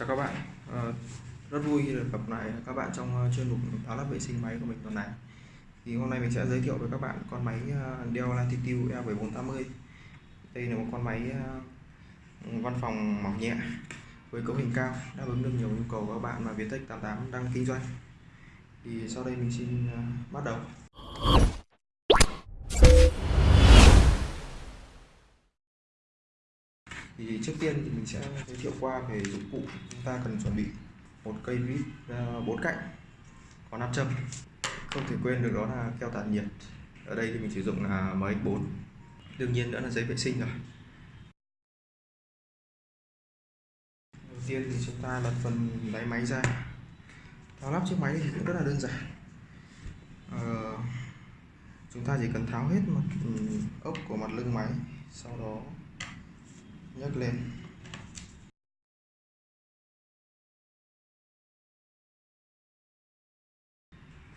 chào các bạn. Ờ, rất vui khi được gặp lại các bạn trong ờ, chuyên mục tháo lắp vệ sinh máy của mình tuần này. Thì hôm nay mình sẽ giới thiệu với các bạn con máy ờ, Dell Latitude E7480 đây là một con máy văn phòng mỏng nhẹ với cấu hình cao, đáp ứng được nhiều nhu cầu của các bạn mà Viettech 88 đang kinh doanh. Thì sau đây mình xin bắt đầu. Thì trước tiên thì mình sẽ giới thiệu qua về dụng cụ chúng ta cần chuẩn bị. Một cây vít ờ, bốn cạnh có nam châm. Không thể quên được đó là keo tản nhiệt. Ở đây thì mình sử dụng là MX4 đương nhiên nữa là giấy vệ sinh rồi. Đầu tiên thì chúng ta lật phần đáy máy ra. Tháo lắp chiếc máy thì cũng rất là đơn giản. Ờ, chúng ta chỉ cần tháo hết mặt ừ, ốc của mặt lưng máy sau đó nhấc lên.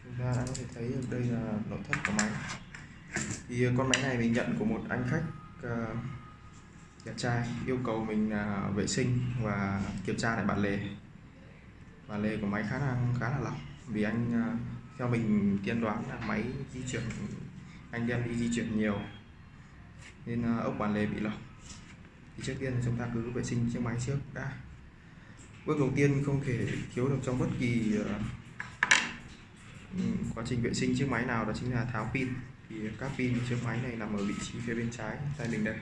Chúng ta đã có thể thấy được đây là nội thất của máy. Thì ờ, con máy này mình nhận của một anh khách uh, đẹp trai yêu cầu mình là vệ sinh và kiểm tra lại bản lề. Bản lề của máy khá là khá là lỏng vì anh ờ, theo mình tiên đoán là máy di chuyển anh đem đi di chuyển nhiều nên ốc bản lề bị lỏng thì trước tiên là chúng ta cứ vệ sinh chiếc máy trước đã. Bước đầu tiên không thể thiếu được trong bất kỳ ờ, ừ, quá trình vệ sinh chiếc máy nào đó chính là tháo pin. Thì các pin của chiếc máy này nằm ở vị trí phía bên trái tay mình đây.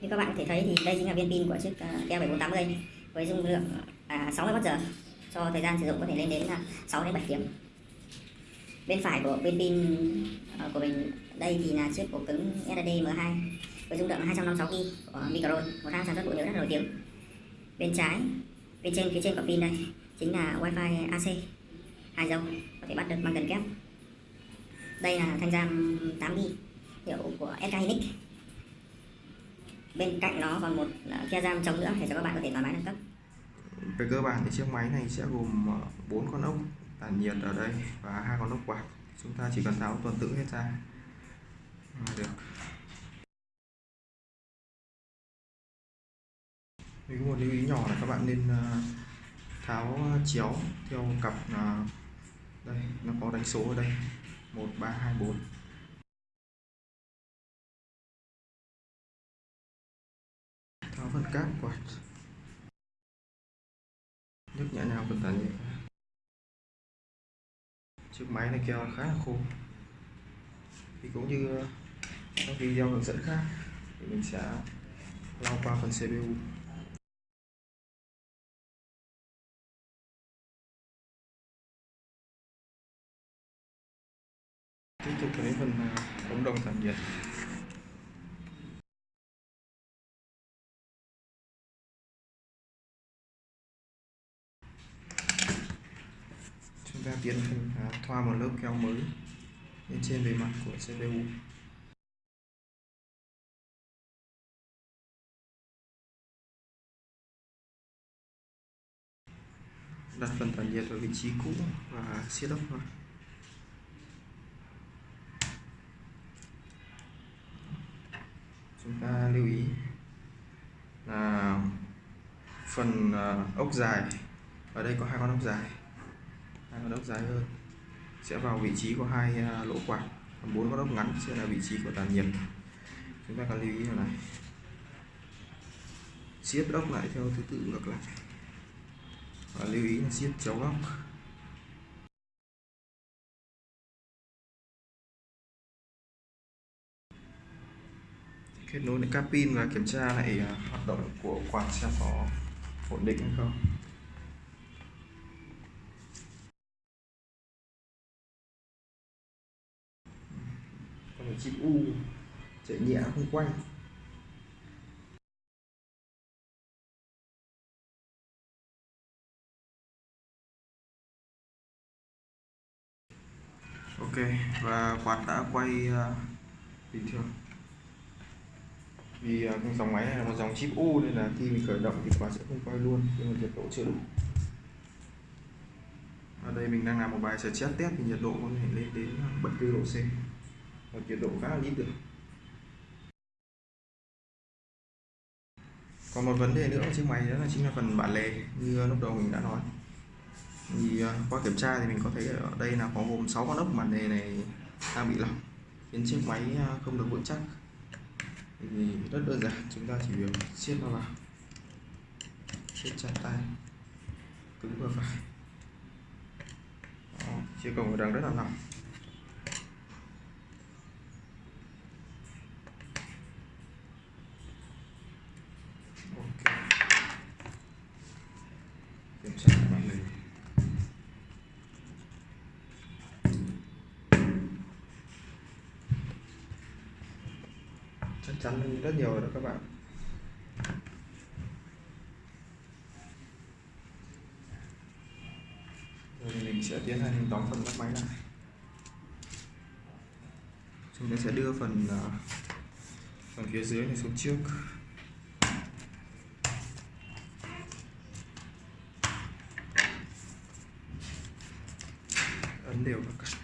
Như các bạn có thể thấy thì đây chính là viên pin của chiếc uh, Dell 7480 với dung lượng à, 60 Wh cho thời gian sử dụng có thể lên đến là 6 đến 7 tiếng. Bên phải của viên pin ờ, của mình đây thì là chiếc ổ cứng SSD M2 với dung lượng là 256 GB của Micron một hãng sản xuất bộ nhớ rất nổi tiếng. Bên trái bên trên phía trên của pin đây chính là Wi-Fi AC hai dâu có thể bắt được bằng cần kép. Đây là thanh RAM 8 GB hiệu của SK Hynix. Bên cạnh nó còn một ờ, khe giam chống nữa để cho các bạn có thể thoải mái nâng cấp. Về cơ bản thì chiếc máy này sẽ gồm ờ, bốn con ốc tản nhiệt ở đây và hai con ốc quạt. Chúng ta chỉ cần tháo tuần tự hết ra. Là được. Mình có một lưu ý nhỏ là các bạn nên ờ, tháo ờ, chéo theo cặp ờ, đây, nó có đánh số ở đây. Một, ba, hai, bốn. Tháo phần cáp quạt nước nhẹ nhàng cẩn tản nhiệt chiếc máy này keo khá là khô. Thì cũng như các video hướng dẫn khác, thì mình sẽ lau qua phần CPU tiếp tục đến phần cộng ống đồng sản nhiệt chúng ta tiến hành à, thoa một lớp keo mới lên trên bề mặt của CPU đặt phần tản nhiệt ở vị trí cũ và siết ốc thôi chúng ta lưu ý là phần à, ốc dài, ở đây có hai con ốc dài. Hai con ốc dài hơn sẽ vào vị trí của hai à, lỗ quạt, còn bốn con ốc ngắn sẽ là vị trí của tản nhiệt. Chúng ta cần lưu ý là này. Siết ốc lại theo thứ tự ngược lại. Và lưu ý là siết chéo góc kết nối đến các pin và kiểm tra lại à, hoạt động của quạt xem có ổn định hay không. Còn một chip u. Chạy nhẹ không quay. Ok và quạt đã quay uh, bình thường vì à, con cái dòng máy này là một dòng chip u nên là khi mình khởi động thì quả sẽ không quay luôn nhưng mà nhiệt độ chưa đủ. Ở đây mình đang làm một bài stress test thì nhiệt độ có thể lên đến à, 74 độ C. Và nhiệt độ khá là ít được còn một vấn đề nữa của chiếc máy đó là chính là phần bản lề, như à, lúc đầu mình đã nói. Thì qua kiểm tra thì mình có thấy ở đây là có gồm 6 con ốc bản lề này đang bị lỏng, khiến chiếc máy không được vững chắc thì rất đơn giản chúng ta chỉ việc siết nó vào. Siết chặt tay cứng vừa phải. Đó, chia cầu ở đằng rất là nặng ok kiểm tra lại bản lề chắc chắn hơn rất nhiều rồi đó các bạn. Rồi mình sẽ tiến hành đóng phần lắp máy lại. Chúng ta sẽ đưa phần ờ, phần phía dưới này xuống trước. Ấn đều các bạn.